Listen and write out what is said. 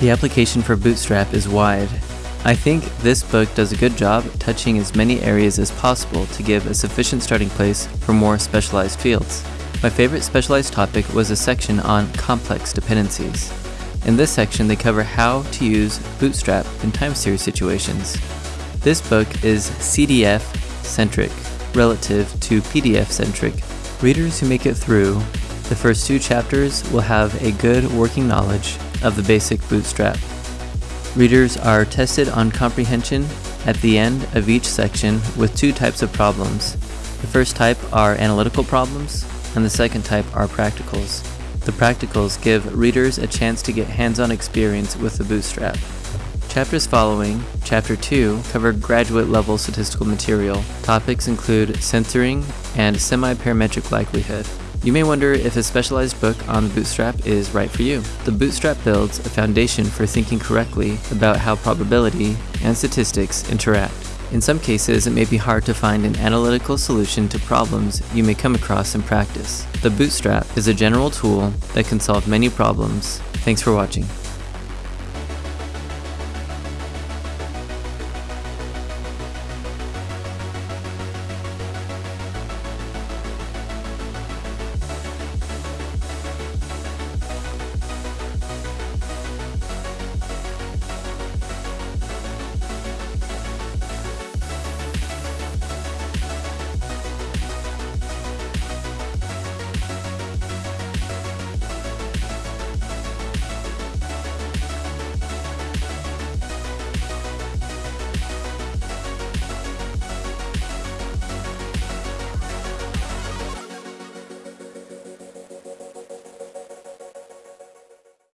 The application for Bootstrap is wide. I think this book does a good job touching as many areas as possible to give a sufficient starting place for more specialized fields. My favorite specialized topic was a section on complex dependencies. In this section, they cover how to use Bootstrap in time series situations. This book is CDF centric relative to PDF centric. Readers who make it through the first two chapters will have a good working knowledge of the basic Bootstrap. Readers are tested on comprehension at the end of each section with two types of problems. The first type are analytical problems, and the second type are practicals. The practicals give readers a chance to get hands-on experience with the Bootstrap. Chapters following, Chapter 2, cover graduate level statistical material. Topics include censoring and semi-parametric likelihood. You may wonder if a specialized book on Bootstrap is right for you. The Bootstrap builds a foundation for thinking correctly about how probability and statistics interact. In some cases, it may be hard to find an analytical solution to problems you may come across in practice. The Bootstrap is a general tool that can solve many problems. Thanks for watching.